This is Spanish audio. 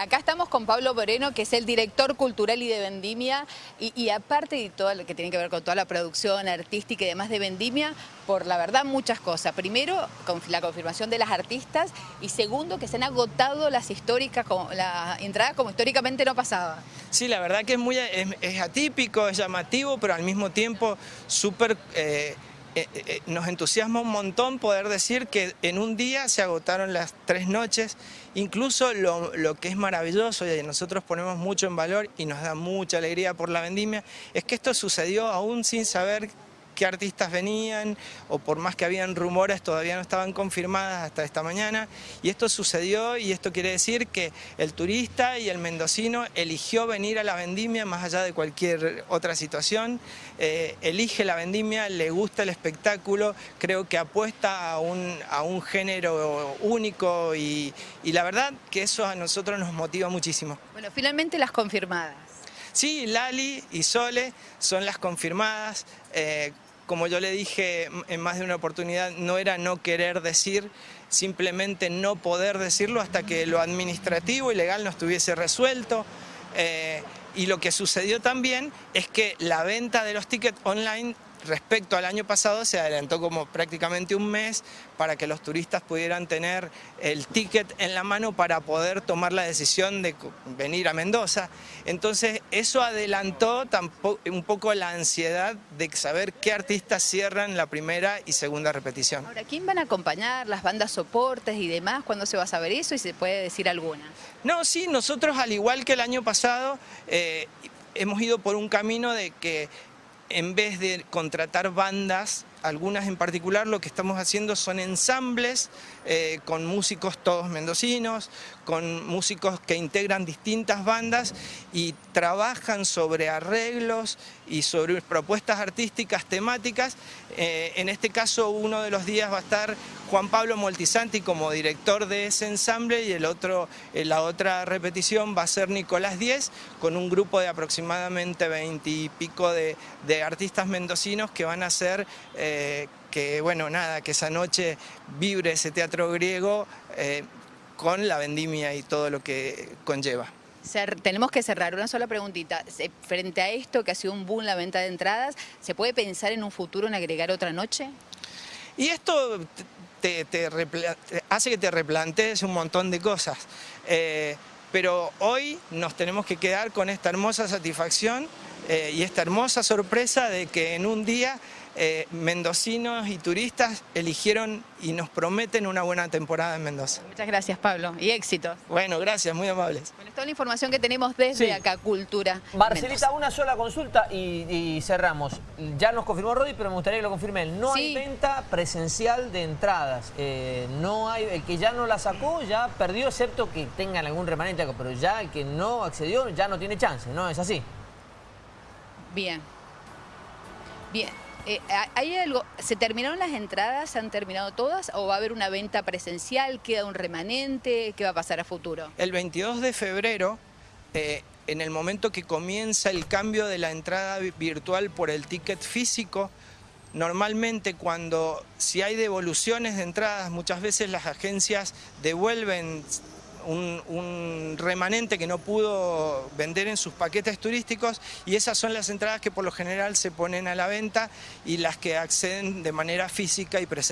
acá estamos con Pablo Moreno, que es el director cultural y de Vendimia, y, aparte de todo lo que tiene que ver con toda la producción artística y demás de Vendimia, por la verdad muchas cosas. Primero, la confirmación de las artistas, y segundo, que se han agotado las históricas, la entrada como históricamente no pasaba. Sí, la verdad que es muy es, atípico, es llamativo, pero al mismo tiempo súper... Eh, eh, eh, nos entusiasma un montón poder decir que en un día se agotaron las tres noches, incluso lo, lo, que es maravilloso y nosotros ponemos mucho en valor y nos da mucha alegría por la vendimia, es que esto sucedió aún sin saber qué artistas venían o por más que habían rumores todavía no estaban confirmadas hasta esta mañana y esto sucedió y esto quiere decir que el turista y el mendocino eligió venir a la vendimia más allá de cualquier otra situación, eh, elige la vendimia, le gusta el espectáculo, creo que apuesta a un, a un género único y, y la verdad que eso a nosotros nos motiva muchísimo. Bueno, finalmente las confirmadas. Sí, Lali y Sole son las confirmadas. Eh, como yo le dije en más de una oportunidad, no era no querer decir, simplemente no poder decirlo hasta que lo administrativo y legal no estuviese resuelto. Eh, y lo que sucedió también es que la venta de los tickets online respecto al año pasado se adelantó como prácticamente un mes para que los turistas pudieran tener el ticket en la mano para poder tomar la decisión de venir a Mendoza. Entonces eso adelantó un poco la ansiedad de saber qué artistas cierran la primera y segunda repetición. Ahora, ¿quién van a acompañar? ¿Las bandas soportes y demás? ¿Cuándo se va a saber eso y se puede decir alguna? No, sí, nosotros al igual que el año pasado eh, hemos ido por un camino de que en vez de contratar bandas, algunas en particular, lo que estamos haciendo son ensambles eh, con músicos todos mendocinos, con músicos que integran distintas bandas y trabajan sobre arreglos y sobre propuestas artísticas temáticas. Eh, en este caso uno de los días va a estar Juan Pablo Moltisanti como director de ese ensamble y el otro, eh, la otra repetición va a ser Nicolás Diez con un grupo de aproximadamente veintipico de, de, artistas mendocinos que van a ser eh, que, bueno, nada, que esa noche vibre ese teatro griego eh, con la vendimia y todo lo que conlleva. tenemos que cerrar una sola preguntita. Frente a esto, que ha sido un boom la venta de entradas, ¿se puede pensar en un futuro en agregar otra noche? Y esto te, hace que te replantees un montón de cosas. Eh, pero hoy nos tenemos que quedar con esta hermosa satisfacción y esta hermosa sorpresa de que en un día eh, mendocinos y turistas eligieron y nos prometen una buena temporada en Mendoza. Muchas gracias Pablo y éxito. Bueno, gracias, muy amables. Bueno, toda la información que tenemos desde acá, Cultura. Marcelita, una sola consulta y, cerramos. Ya nos confirmó Rodi, pero me gustaría que lo confirme él. No hay venta presencial de entradas. Eh, no hay, el que ya no la sacó ya perdió, excepto que tengan algún remanente, pero ya el que no accedió ya no tiene chance, ¿no? ¿Es así? Bien. Bien. Eh, ¿Hay algo, ¿Se terminaron las entradas? ¿Se han terminado todas? ¿O va a haber una venta presencial? ¿Queda un remanente? ¿Qué va a pasar a futuro? El 22 de febrero, eh, en el momento que comienza el cambio de la entrada virtual por el ticket físico, Normalmente cuando si hay devoluciones de entradas, muchas veces las agencias devuelven un, remanente que no pudo vender en sus paquetes turísticos y esas son las entradas que por lo general se ponen a la venta y las que acceden de manera física y presencial.